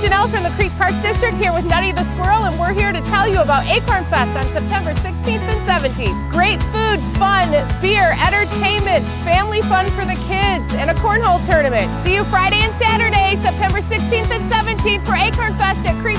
Janelle from the Creek Park District here with Nutty the Squirrel, and we're here to tell you about Acorn Fest on September 16th and 17th. Great food, fun, beer, entertainment, family fun for the kids, and a cornhole tournament. See you Friday and Saturday, September 16th and 17th for Acorn Fest at Creek